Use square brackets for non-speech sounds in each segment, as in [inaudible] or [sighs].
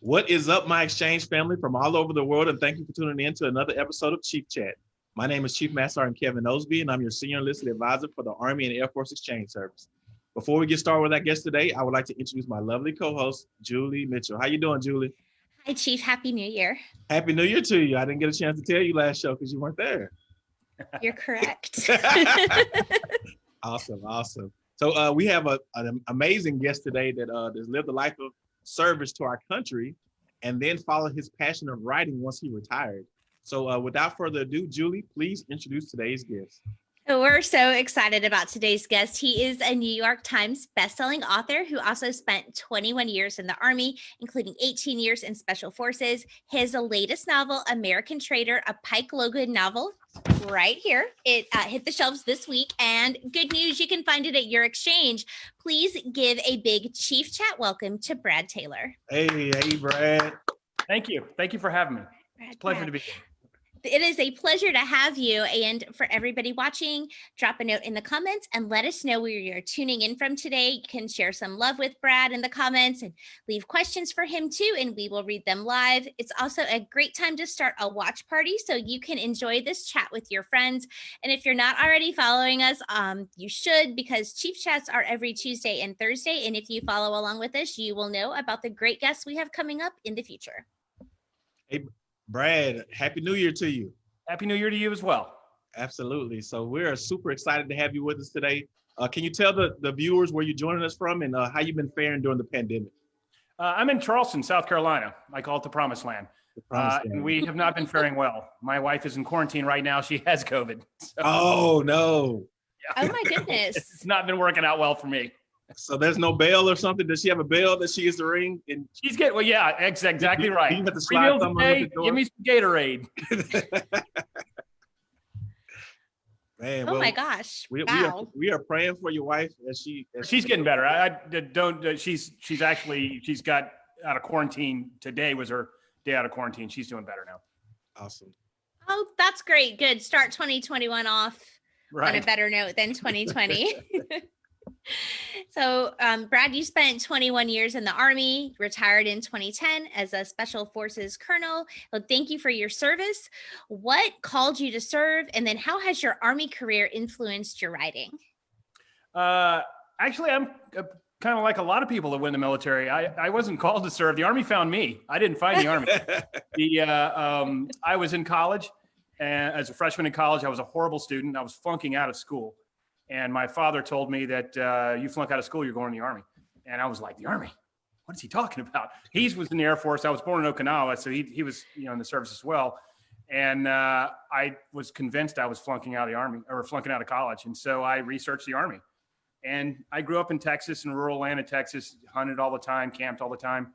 What is up, my exchange family from all over the world, and thank you for tuning in to another episode of Chief Chat. My name is Chief Master Sergeant Kevin Ousley, and I'm your Senior Enlisted Advisor for the Army and Air Force Exchange Service. Before we get started with our guest today, I would like to introduce my lovely co-host, Julie Mitchell. How you doing, Julie? Hi, Chief. Happy New Year. Happy New Year to you. I didn't get a chance to tell you last show because you weren't there. [laughs] You're correct. [laughs] awesome, awesome. So uh, we have a, an amazing guest today that uh, has lived the life of service to our country and then follow his passion of writing once he retired. So uh, without further ado, Julie, please introduce today's guest. We're so excited about today's guest. He is a New York Times bestselling author who also spent 21 years in the Army, including 18 years in Special Forces. His latest novel, American Traitor, a Pike Logan novel, right here. It uh, hit the shelves this week. And good news, you can find it at your exchange. Please give a big Chief Chat welcome to Brad Taylor. Hey, hey, Brad. Thank you. Thank you for having me. Brad, It's a pleasure Brad. to be here. It is a pleasure to have you. And for everybody watching, drop a note in the comments and let us know where you're tuning in from today. You can share some love with Brad in the comments and leave questions for him too, and we will read them live. It's also a great time to start a watch party so you can enjoy this chat with your friends. And if you're not already following us, um, you should because Chief Chats are every Tuesday and Thursday. And if you follow along with us, you will know about the great guests we have coming up in the future. Brad, Happy New Year to you. Happy New Year to you as well. Absolutely. So we're super excited to have you with us today. Uh, can you tell the, the viewers where you're joining us from and uh, how you've been faring during the pandemic? Uh, I'm in Charleston, South Carolina. I call it the Promised Land. The Uh, promised and we have not been faring well. My wife is in quarantine right now. She has COVID. [laughs] So oh, no. Oh my goodness. [laughs] it's not been working out well for me. So there's no bell or something? Does she have a bell that she gets to ring? And She's getting, well, yeah, ex- exactly You- right. you have to slide meals a day, the door? give me some Gatorade. [laughs] man, Oh well, my gosh. we, we, are, wow. we are praying for your wife as she as She's she- getting better. I, I don't, uh, she's, she's actually, she's got out of quarantine. Today was her day out of quarantine. She's doing better now. awesome. Oh, that's great. Good. Start 2021 off on a better note than 2020. [laughs] [laughs] so, um, Brad, you spent 21 years in the Army, retired in 2010 as a Special Forces Colonel. So thank you for your service. What called you to serve? And then, how has your Army career influenced your writing? Uh, actually, I'm uh, kind of like a lot of people that went in the military. I, I wasn't called to serve. The army found me. I didn't find the army. [laughs] The uh, um, I was in college, and as a freshman in college, I was a horrible student. I was flunking out of school, and my father told me that uh, you flunk out of school, you're going in the army. And I was like, the army? What is he talking about? He was in the Air Force. I was born in Okinawa, so he he was you know in the service as well. And uh, I was convinced I was flunking out of the army or flunking out of college, and so I researched the army. And I grew up in Texas, in rural land of Texas, hunted all the time, camped all the time.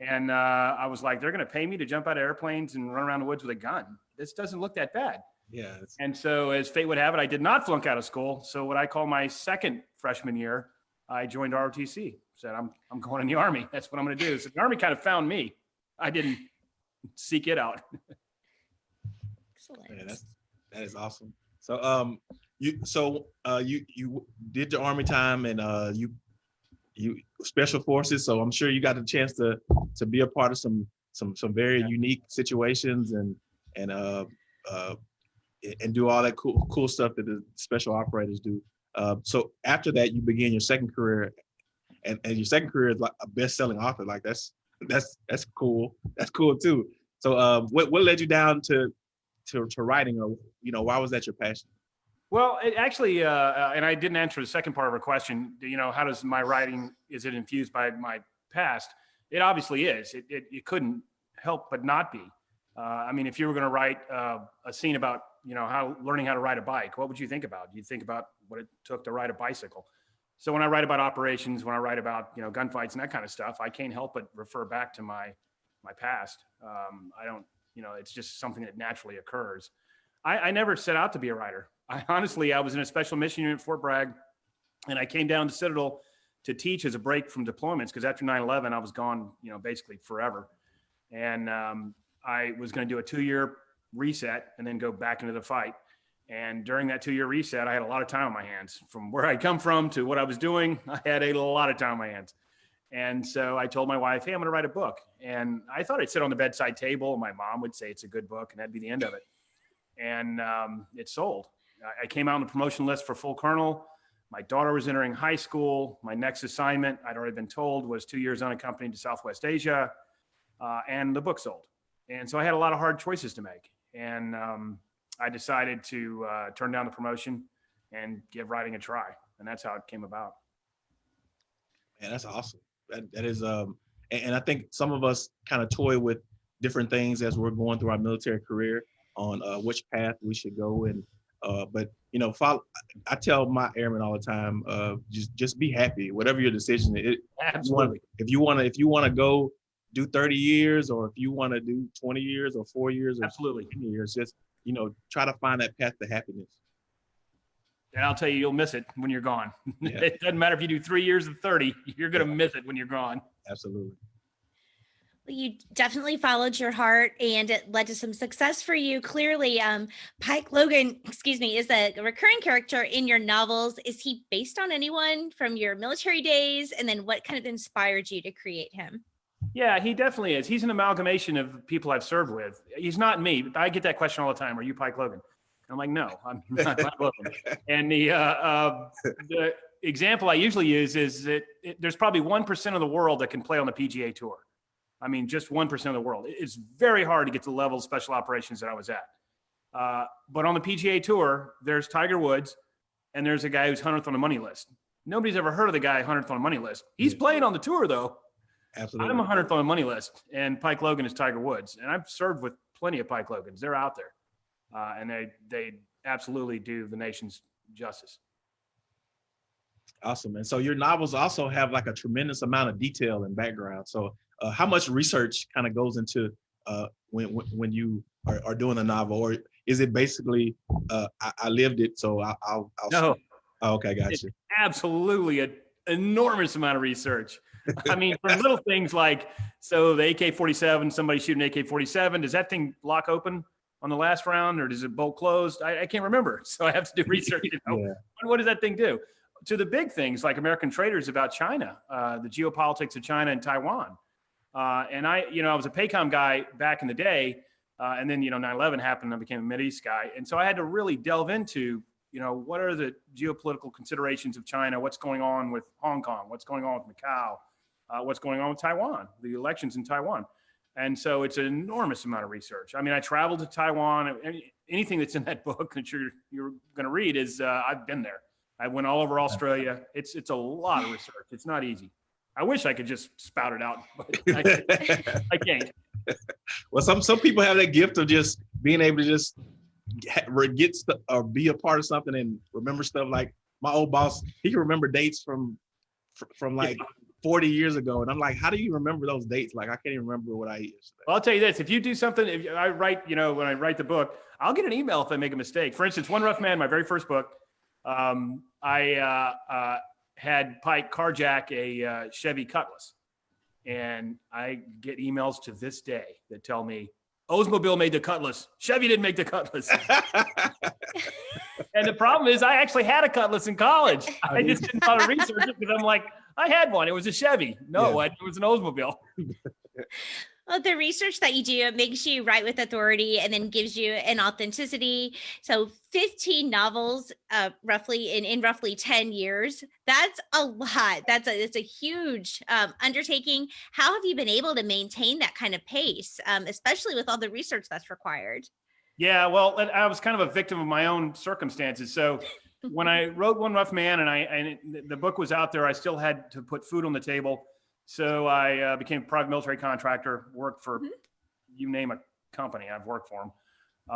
And uh, I was like, they're going to pay me to jump out of airplanes and run around the woods with a gun. This doesn't look that bad. Yeah, And so, as fate would have it, I did not flunk out of school. So, what I call my second freshman year, I joined ROTC. Said, I'm, I'm going in the Army. [laughs] That's what I'm going to do. So, the Army kind of found me. I didn't seek it out. [laughs] Excellent. yeah, that's that is awesome. So um you so uh you you did your army time and uh you you special forces so I'm sure you got the chance to to be a part of some some some very Yeah. unique situations and and uh uh and do all that cool cool stuff that the special operators do. Uh, so after that, you begin your second career, and, and your second career is like a best-selling author. Like that's that's that's cool. That's cool too. So, uh, what what led you down to to to writing, or you know, why was that your passion? Well, it actually, uh, uh, and I didn't answer the second part of her question. You know, how does my writing is it infused by my past? It obviously is. It it, it couldn't help but not be. Uh, I mean, if you were going to write uh, a scene about you know how learning how to ride a bike, what would you think about? You'd think about what it took to ride a bicycle. So when I write about operations, when I write about you know gunfights and that kind of stuff, I can't help but refer back to my my past. Um, I don't, you know, it's just something that naturally occurs. I, I never set out to be a writer. [laughs] I honestly, I was in a special mission unit at Fort Bragg, and I came down to Citadel to teach as a break from deployments because after 9/11, I was gone, you know, basically forever, and um, I was going to do a two-year reset and then go back into the fight. And during that two-year reset, I had a lot of time on my hands. From where I come from to what I was doing, [laughs] I had a lot of time on my hands. And so I told my wife, hey, I'm going to write a book. And I thought I'd sit on the bedside table. And my mom would say it's a good book, and that'd be the end of it. And um, it sold. I- I came out on the promotion list for full colonel. My daughter was entering high school. My next assignment, I'd already been told, was two years unaccompanied to Southwest Asia. Uh, and the book sold. And so I had a lot of hard choices to make. And um, I decided to uh, turn down the promotion and give writing a try. And that's how it came about. And that's awesome. That, that is, um, and, and I think some of us kind of toy with different things as we're going through our military career on uh, which path we should go. And, uh, but you know, follow, I tell my airmen all the time, uh, just, just be happy, whatever your decision is. You If you want to, if you want to go do 30 years, or if you want to do 20 years or four years or Absolutely. 10 years, just, you know, try to find that path to happiness. And I'll tell you, you'll miss it when you're gone. [laughs] Yeah. it doesn't matter if you do three years or 30, you're going to miss it when you're gone. Absolutely. Well, You definitely followed your heart and it led to some success for you. Clearly, um, Pike Logan, [clears throat] excuse me, is a recurring character in your novels. Is he based on anyone from your military days? And then what kind of inspired you to create him? Yeah, he definitely is. He's an amalgamation of people I've served with. He's not me. I get that question all the time. Are you Pike Logan? I'm like, no, I'm [laughs] not Pike Logan. And the, uh, uh, the example I usually use is that it, there's probably 1% of the world that can play on the PGA tour. I mean, just 1% of the world. It's very hard to get to the level of special operations that I was at. Uh, but on the PGA tour, there's Tiger Woods and there's a guy who's 100th on the money list. Nobody's ever heard of the guy 100th on the money list. He's playing on the tour though. Absolutely. I'm a hundredth on the money list, and Pike Logan is Tiger Woods, and I've served with plenty of Pike Logans. They're out there, uh, and they they absolutely do the nation's justice. Awesome. And so your novels also have like a tremendous amount of detail and background. So uh, how much research kind of goes into uh, when, when you are, are doing a novel, or is it basically uh, I, I lived it, so I, I'll, I'll No, Oh, okay, gotcha. absolutely an enormous amount of research. I mean, for little things like so the AK-47, somebody shooting AK-47, does that thing lock open on the last round, or does it bolt closed? I, I can't remember, [laughs] so I have to do [laughs] research. You know? Yeah. what, what does that thing do? To the big things like American Traitor's about China, uh, the geopolitics of China and Taiwan. Uh, and I, you know, I was a PACOM guy back in the day, uh, and then you know 9/11 happened, and I became a Mid East guy, and so I had to really delve into, you know, what are the geopolitical considerations of China? What's going on with Hong Kong? What's going on with Macau? Uh, what's going on with Taiwan? The elections in Taiwan. And so it's an enormous amount of research. I mean, I traveled to Taiwan. Anything that's in that [laughs] book that you're you're going to read is uh, I've been there. I went all over Australia. It's it's a lot of research. It's not easy. I wish I could just spout it out, but I, [laughs] I can't. well, some some people have that gift of just being able to just get, get or be a part of something and remember stuff. Like my old boss, he can remember dates from from like 40 years ago, and I'm like, how do you remember those dates? Like I can't even remember what I ate yesterday. Well, I'll tell you this: if you do something, if I write, you know, when I write the book, I'll get an email if I make a mistake. For instance, One Rough Man, my very first book, um, I uh, uh, had Pike carjack a uh, Chevy Cutlass, and I get emails to this day that tell me Oldsmobile made the Cutlass, Chevy didn't make the Cutlass. [laughs] And the problem is, I actually had a Cutlass in college. I just didn't bother research it because I'm like, I had one. It was a Chevy. No, Yeah. it was an Oldsmobile. [laughs] Well, the research that you do it makes you write with authority and then gives you an authenticity. So 15 novels, uh, roughly in, in roughly 10 years. That's a lot. That's a it's a huge um, undertaking. How have you been able to maintain that kind of pace, um, especially with all the research that's required? Yeah, well, I was kind of a victim of my own circumstances. So when I wrote One Rough Man and I and the book was out there, I still had to put food on the table. So I uh, became a private military contractor, worked for Mhm. you name a company, I've worked for them.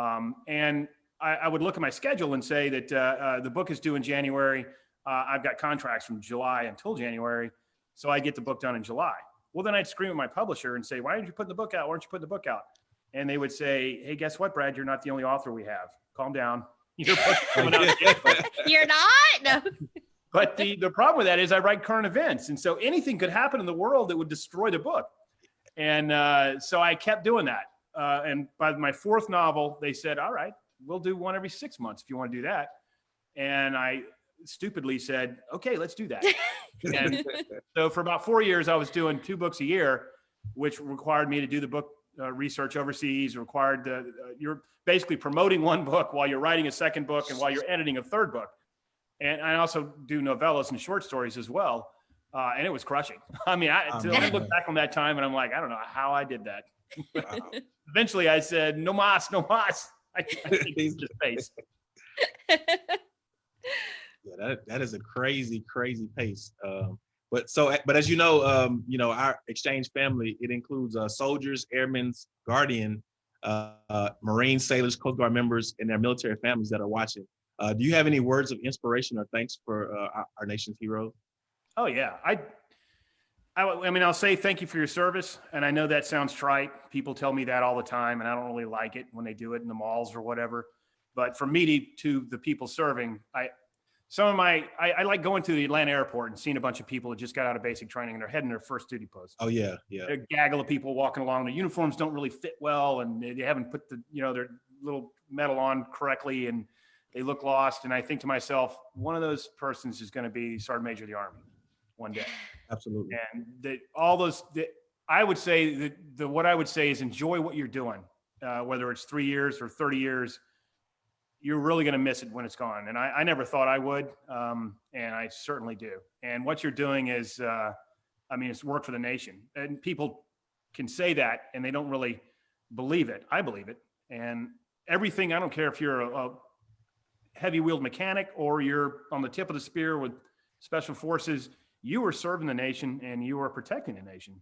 Um, and I, I would look at my schedule and say that uh, uh, the book is due in January. Uh, I've got contracts from July until January, so I get the book done in July. Well, then I'd scream at my publisher and say, "Why didn't you put the book out? Why don't you put the book out?" And they would say, "Hey, guess what, Brad? You're not the only author we have. Calm down. Your book's [laughs] coming out [laughs] You're not? No. [laughs] But the, the problem with that is I write current events. And so anything could happen in the world that would destroy the book. And uh, so I kept doing that. Uh, and by my fourth novel, they said, all right, we'll do one every six months if you want to do that. And I stupidly said, okay, let's do that. And so for about four years, I was doing two books a year, which required me to do the book uh, research overseas, required uh, you're basically promoting one book while you're writing a second book and while you're editing a third book. And I also do novellas and short stories as well. Uh, and it was crushing. [laughs] I mean, I, to- I look back on that time and I'm like, I don't know how I did that. Wow. [laughs] Eventually I said, no mas, no mas. [laughs] I, I just face. Yeah, that that is a crazy, crazy pace. Um, but so, but as you know, um, you know, our exchange family it includes uh, soldiers, airmen, guardian, uh, uh, Marine sailors, Coast Guard members, and their military families that are watching. Uh, do you have any words of inspiration or thanks for uh, our, our nation's heroes? Oh yeah, I, I, I mean, I'll say thank you for your service, and I know that sounds trite. People tell me that all the time, and I don't really like it when they do it in the malls or whatever. But from me to, to the people serving, I, some of my, I, I like going to the Atlanta airport and seeing a bunch of people that just got out of basic training and they're heading their first duty post. Oh yeah, yeah, A gaggle of people walking along. The uniforms don't really fit well, and they haven't put the, you know, their little metal on correctly, and they look lost. And I think to myself, one of those persons is going to be Sergeant Major of the Army one day [sighs] absolutely. and that all those that i would say that the what i would say is enjoy what you're doing uh, whether it's three years or 30 years you're really going to miss it when it's gone and i, I never thought i would um, and i certainly do. And what you're doing is uh, i mean it's work for the nation and people can say that and they don't really believe it. I believe it. And everything i don't care if you're a, a heavy wheeled mechanic or you're on the tip of the spear with special forces you are serving the nation and you are protecting the nation.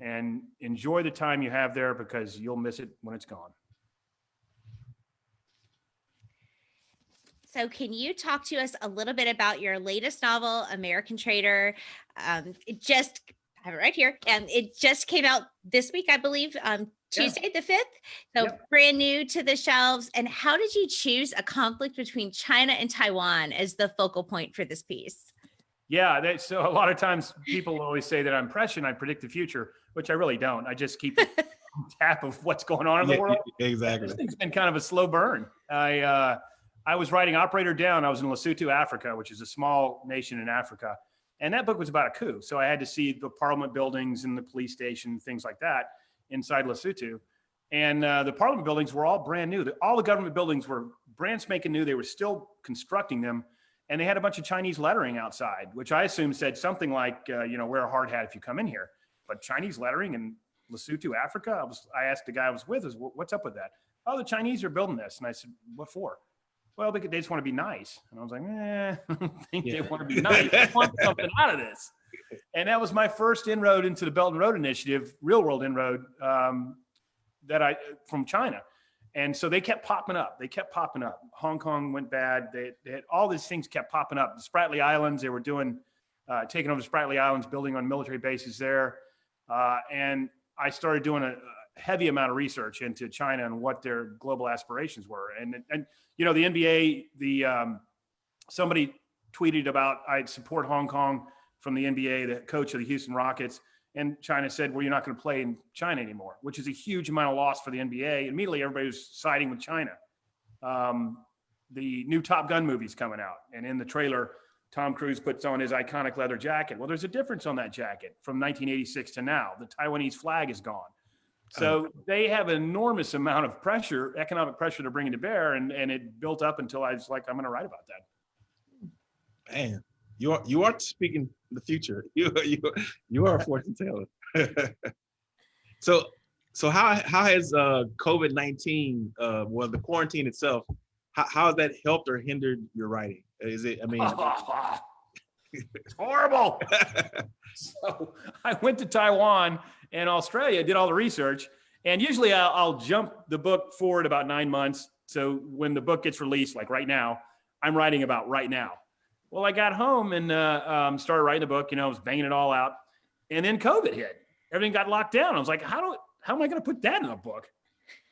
And enjoy the time you have there because you'll miss it when it's gone So, can you talk to us a little bit about your latest novel, American Traitor? Um, it just, I have it right here, and it just came out this week, I believe, um, Yeah. Tuesday the 5th. So, Yep. brand new to the shelves. And how did you choose a conflict between China and Taiwan as the focal point for this piece? yeah that, so a lot of times people always say that i'm prescient i predict the future which i really don't i just keep a [laughs] tap of what's going on in the Yeah, world exactly. This thing's been kind of a slow burn. I uh, I was writing Operator Down. I was in Lesotho, Africa, which is a small nation in Africa, and that book was about a coup. So I had to see the Parliament buildings and the police station, things like that, inside Lesotho. And uh, the Parliament buildings were all brand new. The- All the government buildings were brand spanking new. They were still constructing them, and they had a bunch of Chinese lettering outside, which I assume said something like, uh, you know, wear a hard hat if you come in here. But Chinese lettering in Lesotho, Africa. I was. I asked the guy I was with, "Is what's up with that?" Oh, the Chinese are building this, and I said, "What for?" Well, they, they just want to be nice, and I was like, "Eh, [laughs] I don't think they want to be nice. They want something out of this." [laughs] And that was my first inroad into the Belt and Road Initiative, real world inroad um, that I from China. And so they kept popping up. They kept popping up. Hong Kong went bad. They, they had all these things kept popping up. The Spratly Islands, they were doing, uh, taking over the Spratly Islands, building on military bases there. Uh, and I started doing a heavy amount of research into China and what their global aspirations were. And, and you know, the NBA, the um, somebody tweeted about I'd support Hong Kong from the NBA, the coach of the Houston Rockets. And China said, well, you're not going to play in China anymore, which is a huge amount of loss for the NBA. Immediately, everybody was siding with China. Um, the new Top Gun movie's coming out. And in the trailer, Tom Cruise puts on his iconic leather jacket. Well, there's a difference on that jacket from 1986 to now. The Taiwanese flag is gone. So they have an enormous amount of pressure, economic pressure to bring bringing to bear. And, and it built up until I was like, I'm going to write about that. Man, you are you are speaking the future. [laughs] You you you are a fortune teller. [laughs] so so how how has uh COVID nineteen uh well the quarantine itself how, how has that helped or hindered your writing? Is it I mean [laughs] it's horrible. [laughs] so I went to Taiwan and Australia, did all the research, and usually I'll, I'll jump the book forward about nine months. So when the book gets released, like right now, I'm writing about right now. Well, I got home and uh, um, started writing the book. You know, I was banging it all out, and then COVID hit. Everything got locked down. I was like, how do how am I going to put that in a book?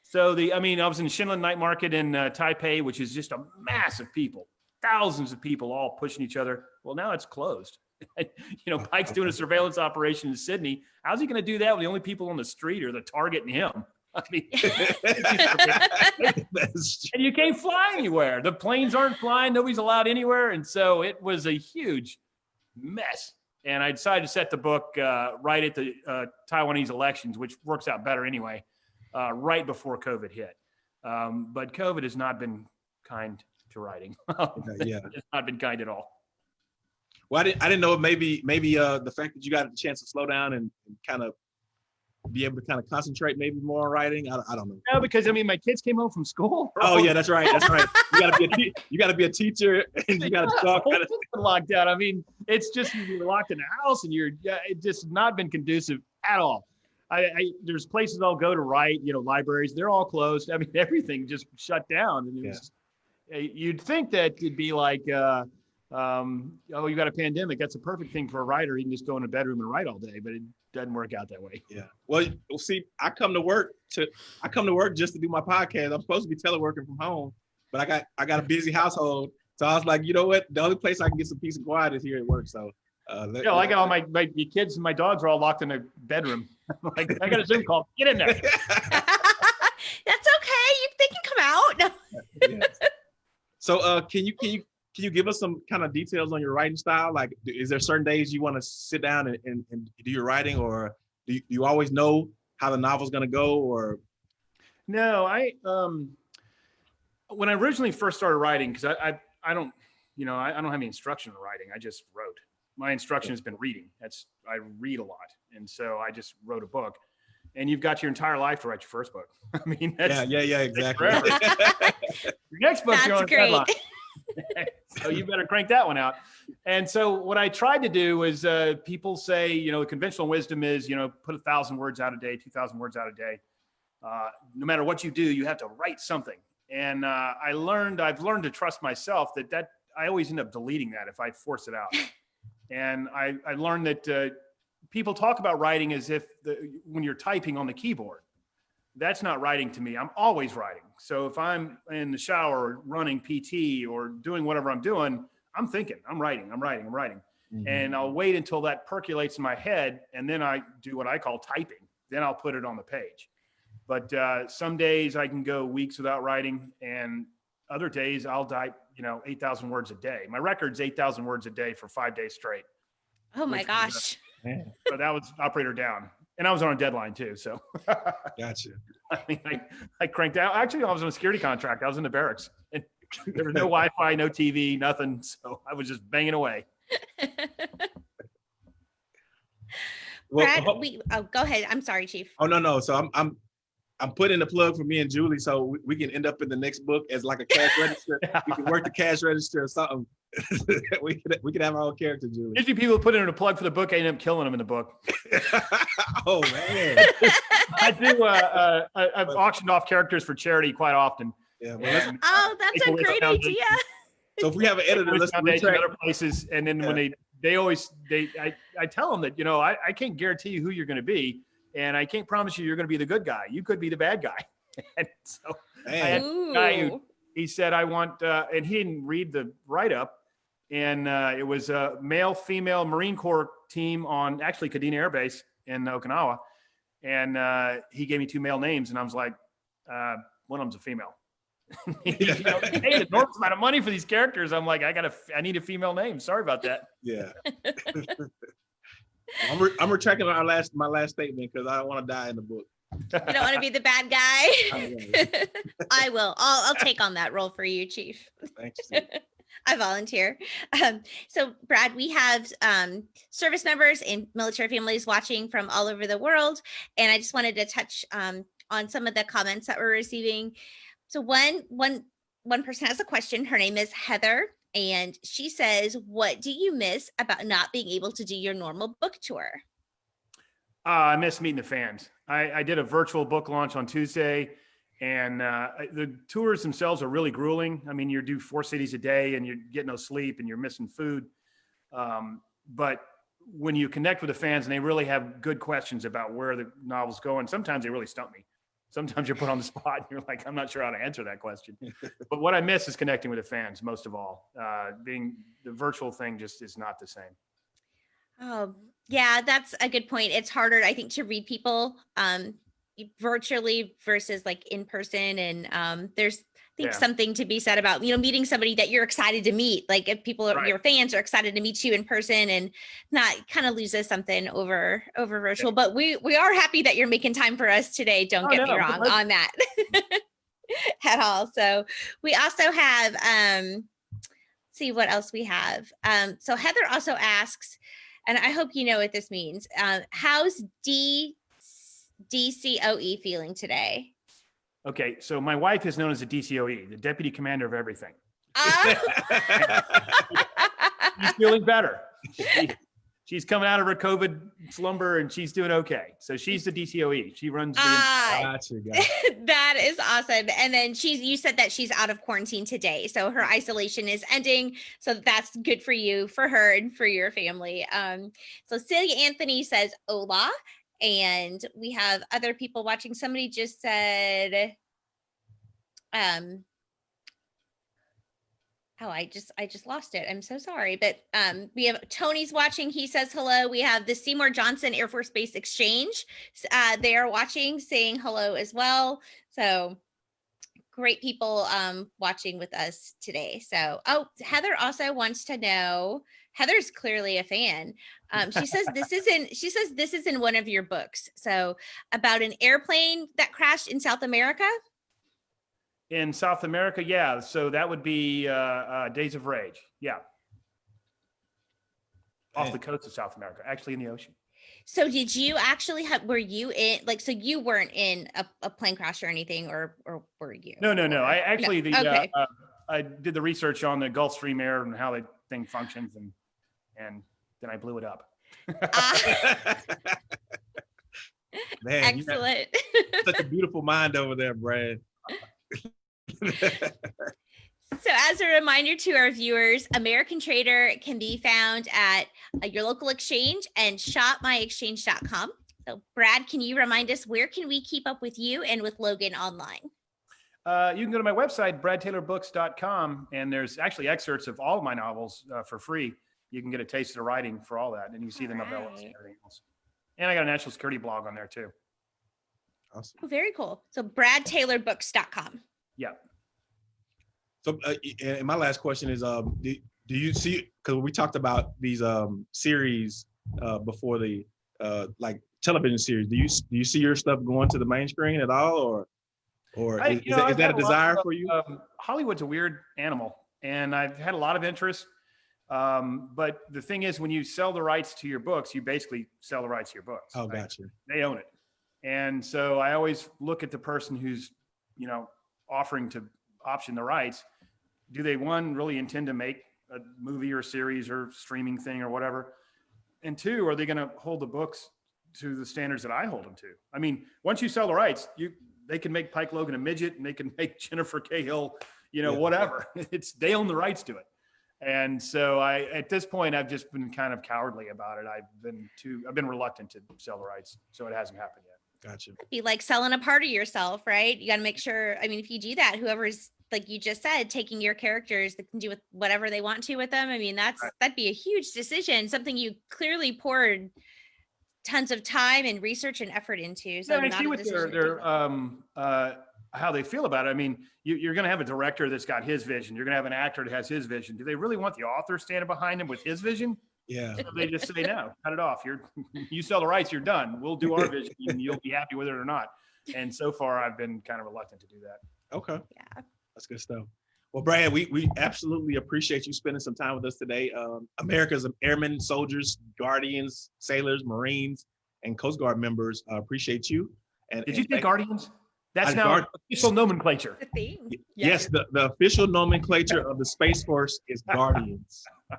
So the, I mean, I was in Shilin Night Market in uh, Taipei, which is just a mass of people, thousands of people all pushing each other. Well, now it's closed. [laughs] you know, [laughs] Pike's doing a surveillance operation in Sydney. How's he going to do that when the only people on the street are the target and him? [laughs] I mean, and you can't fly anywhere. The planes aren't flying. Nobody's allowed anywhere. And so it was a huge mess. And I decided to set the book uh, right at the uh, Taiwanese elections, which works out better anyway, uh, right before COVID hit. Um, but COVID has not been kind to writing. [laughs] yeah. it's not been kind at all. Well, I didn't, I didn't know maybe, maybe uh, the fact that you got a chance to slow down and, and kind of be able to kind of concentrate maybe more on writing. I, I don't know. No, because I mean, my kids came home from school. Oh yeah, that's right. That's right. You gotta be a te- you gotta be a teacher [laughs] and you gotta talk. Locked out. I mean, it's just you're locked in the house and you're yeah, it just not been conducive at all. I, I there's places I'll go to write, you know, libraries, they're all closed. I mean, [laughs] everything just shut down. And it Yeah. was, you'd think that it'd be like, uh, um, oh, you got a pandemic. That's a perfect thing for a writer. He can just go in a bedroom and write all day, but it doesn't work out that way. Yeah. Well, well, see, I come to work to I come to work just to do my podcast. I'm supposed to be teleworking from home, but I got I got a busy household. So I was like, you know what? The only place I can get some peace and quiet is here at work. So uh let- You know, I got all my, my my kids and my dogs are all locked in a bedroom. [laughs] like, I got a Zoom call. Get in there. [laughs] That's okay. You, they can come out. No. Yes. So uh can you can you can you give us some kind of details on your writing style? Like is there certain days you want to sit down and, and, and do your writing or do you, do you always know how the novel's gonna go or No, I um when I originally first started writing, because I, I I don't you know I, I don't have any instruction in writing. I just wrote. My instruction has been reading. That's I read a lot, and so I just wrote a book. And you've got your entire life to write your first book. [laughs] I mean, that's, yeah, yeah, yeah, exactly. [laughs] your next book you're That's on a great. [laughs] so you better crank that one out. And so what I tried to do is uh, people say, you know, the conventional wisdom is, you know, put a thousand words out a day, 2000 words out a day. Uh, no matter what you do, you have to write something. And uh, I learned, I've learned to trust myself that that I always end up deleting that if I force it out. and I, I learned that uh, people talk about writing as if the, when you're typing on the keyboard that's not writing to me. I'm always writing. So if I'm in the shower running PT or doing whatever I'm doing, I'm thinking, I'm writing, I'm writing, I'm writing. Mhm. And I'll wait until that percolates in my head. And then I do what I call typing. Then I'll put it on the page. But uh, some days I can go weeks without writing. And other days I'll type, you know, 8,000 words a day. My record's 8,000 words a day for five days straight. Oh my Which- gosh. Man, So that was operator down. And I was on a deadline too. So [laughs] gotcha. I mean, I, I cranked out. Actually, I was on a security contract. I was in the barracks. [laughs] And there was no [laughs] Wi-Fi, no TV, nothing. So I was just banging away. Well, Brad, ho- we, oh, go ahead. I'm sorry, Chief. Oh no, no. So I'm I'm I'm putting the plug for me and Julie, so we, we can end up in the next book as like a cash register. We can work the cash register or something. [laughs] we could we could have our own character, Julie. Usually people put in a plug for the book. I end up killing them in the book. [laughs] oh man. [laughs] I do. Uh, uh, I, I've auctioned off characters for charity quite often. Yeah. Well, let's, Oh, that's a great idea. so if we have an editor, Wish let's Foundation, retract. other places. And then when they, they always, they, I, I tell them that, you know, I, I can't guarantee you who you're going to be. And I can't promise you you're going to be the good guy. You could be the bad guy. and so Man. had- guy who- he said, I want, uh, and he didn't read the write up. And uh, it was a male, female Marine Corps team on actually Kadena Air Base in Okinawa. And uh, he gave me two male names, and I was like, uh, one of them's a female. [laughs] you know, they paid enormous amount of money for these characters. I'm like, I got to, I need a female name. Sorry about that. Yeah. [laughs] I'm, re- I'm retracting our last my last statement because I don't want to die in the book. You don't want to be the bad guy. [laughs] I will. I'll, I'll take on that role for you, Chief. Thanks. I volunteer. Um, so, Brad, we have um, service members and military families watching from all over the world, and I just wanted to touch um, on some of the comments that we're receiving. So, one one one person has a question. Her name is Heather, and she says, "What do you miss about not being able to do your normal book tour?" Uh, I miss meeting the fans. I, I did a virtual book launch on Tuesday, and uh, the tours themselves are really grueling. I mean, you do four cities a day, and you get no sleep, and you're missing food. Um, but when you connect with the fans, and they really have good questions about where the novel's going, sometimes they really stump me. Sometimes you're put on the [laughs] spot, and you're like, I'm not sure how to answer that question. [laughs] but what I miss is connecting with the fans most of all. Uh, being the virtual thing just is not the same. Oh, yeah, that's a good point. It's harder, I think, to read people um y- virtually versus like in person. And um there's I think Yeah. something to be said about you know meeting somebody that you're excited to meet like if people are Right. your fans are excited to meet you in person and not kind of loses something over over virtual but we we are happy that you're making time for us today don't Oh, get me wrong on that [laughs] at all so we also have um see what else we have um so heather also asks and i hope you know what this means um how's d dcoe feeling today Okay, so my wife is known as the DCOE, the Deputy Commander of Everything. Ah. [laughs] She's feeling better. She- she's coming out of her COVID slumber and she's doing okay. So she's the DCOE. She runs the. Gotcha, gotcha. [laughs] that is awesome. And then she's you said that she's out of quarantine today. So her isolation is ending. So that's good for you, for her, and for your family. Um, so Celia Anthony says hola. And we have other people watching. Somebody just said, um, oh, I just I just lost it. I'm so sorry. But um, we have Tony's watching. He says hello. We have the Seymour Johnson Air Force Base Exchange uh, they are watching, saying hello as well. So great people um, watching with us today. So, oh, Heather also wants to know. Heather's clearly a fan. Um, she says this [laughs] is in. She says this is in one of your books. So about an airplane that crashed in South America. In South America, yeah. So that would be uh, uh, Days of Rage. Yeah. Off Man. the coast of South America, actually in the ocean. So did you actually have? Were you in? Like, so you weren't in a, a plane crash or anything, or or were you? No, no, no. I actually the Okay. uh, uh, I did the research on the Gulfstream Air and how the thing functions, and and then I blew it up. Ah, [laughs] Man, excellent. such a beautiful mind over there, Brad. [laughs] [laughs] So, as a reminder to our viewers, American Traitor can be found at uh, your local exchange and shopmyexchange.com. So, Brad, can you remind us where can we keep up with you and with Logan online? Uh, you can go to my website, bradtaylorbooks.com, and there's actually excerpts of all of my novels uh, for free. You can get a taste of the writing for all that, and you can see the novellas Alright. and everything else. And I got a national security blog on there too. awesome. Oh, very cool. So, bradtaylorbooks.com. Yeah. So, uh, and and my last question is, um, do, do you see? Because we talked about these um series uh before the uh like television series. Do you do you see your stuff going to the main screen at all, or or I- is, you is know, that, is that a lot desire of, for you? Um, Hollywood's a weird animal, and I've had a lot of interest. Um, but the thing is, when you sell the rights to your books, you basically sell the rights to your books. Oh, right? gotcha. They own it, and so I always look at the person who's, you know, offering to option the rights. Do they one really intend to make a movie or series or streaming thing or whatever? And two, are they going to hold the books to the standards that I hold them to? I mean, once you sell the rights, you they can make Pike Logan a midget and they can [laughs] make Jennifer Cahill, you know, Yeah. whatever. [laughs] It's they own the rights to it. And so I at this point I've just been kind of cowardly about it. I've been too I've been reluctant to sell the rights. So it hasn't happened yet. Gotcha. Be like selling a part of yourself, right? You got to make sure. I mean, if you do that, whoever's like you just said, taking your characters, they can do with whatever they want to with them. I mean, that's Right. that'd be a huge decision, something you clearly poured tons of time and research and effort into. So Yeah, I not see a what their, decision their um, uh, how they feel about it. I mean, you, you're going to have a director that's got his vision. You're going to have an actor that has his vision. Do they really want the author standing behind him with his vision? Yeah. So they just say, no, cut it off. You're, [laughs] you sell the rights, you're done. We'll do our vision and you'll be happy with it or not. And so far I've been kind of reluctant to do that. Okay. Yeah. That's good stuff. Well, Brad, we, we absolutely appreciate you spending some time with us today. Um, America's airmen, soldiers, guardians, sailors, Marines, and Coast Guard members uh, appreciate you. And Did and you say thank- Guardians? That's Uh, now Guard- official nomenclature. The thing. Y- Yeah. Yes, the, the official nomenclature of the Space Force is Guardians. [laughs]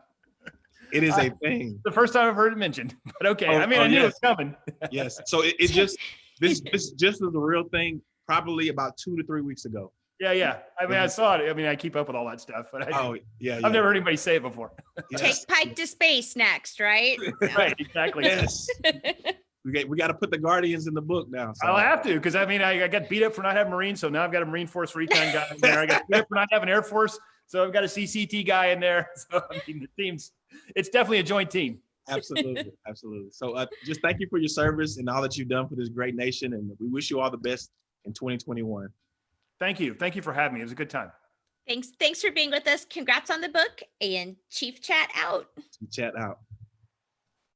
It is a thing. The first time I've heard it mentioned, [laughs] but okay. Oh, I mean, oh, I knew it was coming. [laughs] Yes. So it, it just this this just is a real thing. Probably about two to three weeks ago. Yeah, yeah. I mean, I saw it. I mean, I keep up with all that stuff, but I, Oh yeah, yeah. I've never heard anybody say it before. yes. Take Pike to space next, right? right, exactly. Yes. We got we got to put the Guardians in the book now. So. I'll have to because I mean I, I got beat up for not having Marines, so now I've got a Marine Force recon guy in there. I got beat up for not having Air Force, so I've got a CCT guy in there. [laughs] So I mean the team's it's definitely a joint team. absolutely, [laughs] absolutely. So uh, just thank you for your service and all that you've done for this great nation, and we wish you all the best in 2021. Thank you. Thank you for having me. It was a good time. Thanks. Thanks for being with us. Congrats on the book and Chief Chat out. Chat out.